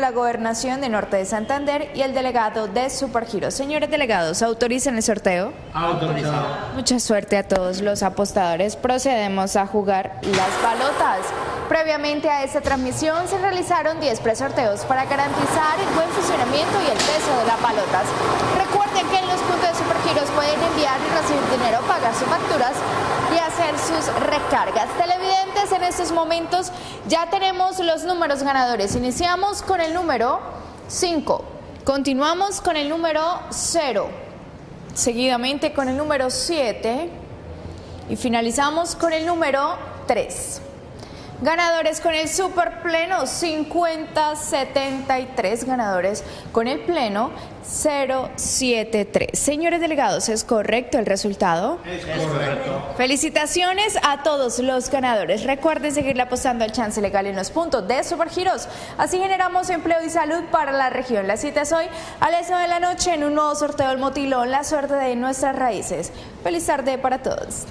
la gobernación de Norte de Santander y el delegado de Supergiro. Señores delegados, ¿autorizan el sorteo? Autorizado. Mucha suerte a todos los apostadores. Procedemos a jugar las balotas. Previamente a esta transmisión se realizaron 10 presorteos para garantizar el buen funcionamiento y el peso de las balotas. Recuerden que en los puntos de Supergiros pueden enviar y recibir dinero, pagar sus facturas sus recargas. Televidentes, en estos momentos ya tenemos los números ganadores. Iniciamos con el número 5, continuamos con el número 0, seguidamente con el número 7 y finalizamos con el número 3. Ganadores con el super pleno 5073, ganadores con el pleno 073. Señores delegados, ¿es correcto el resultado? Es correcto. Felicitaciones a todos los ganadores. Recuerden seguirle apostando al chance legal en los puntos de Supergiros. Así generamos empleo y salud para la región. La cita es hoy a las 9 de la noche en un nuevo sorteo del Motilón, la suerte de nuestras raíces. Feliz tarde para todos.